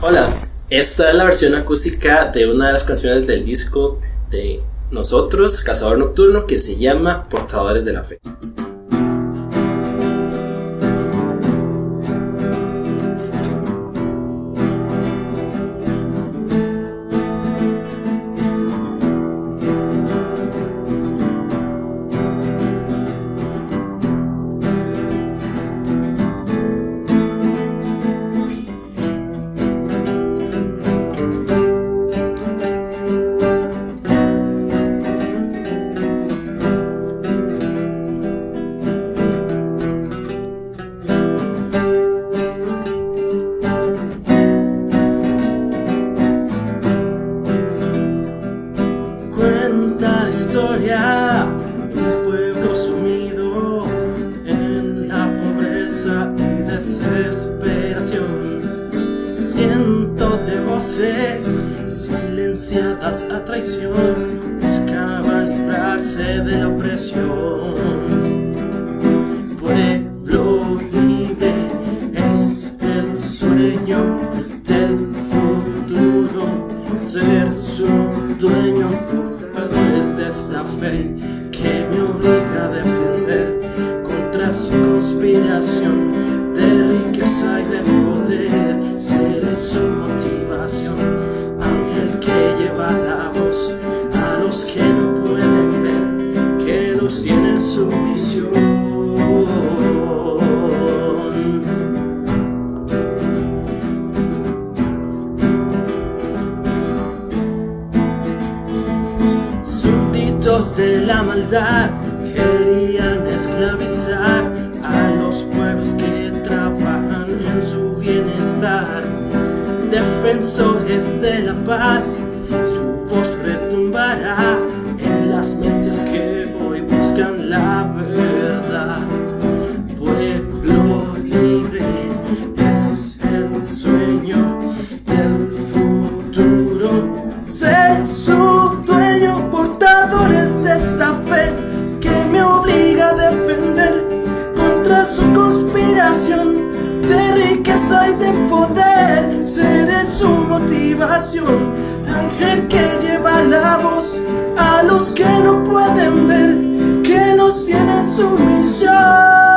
Hola, esta es la versión acústica de una de las canciones del disco de nosotros, Cazador Nocturno, que se llama Portadores de la Fe. Cuenta la historia de un pueblo sumido en la pobreza y desesperación. Cientos de voces silenciadas a traición buscaban librarse de la opresión. Pueblo libre es el sueño del futuro, ser su dueño de esta fe que me obliga a defender contra su conspiración de riqueza y de poder. Seré su motivación, de la maldad querían esclavizar a los pueblos que trabajan en su bienestar. Defensores de la paz, su voz retumbará defender contra su conspiración de riqueza y de poder. Seré su motivación, ángel que lleva la voz a los que no pueden ver, que nos tiene su misión.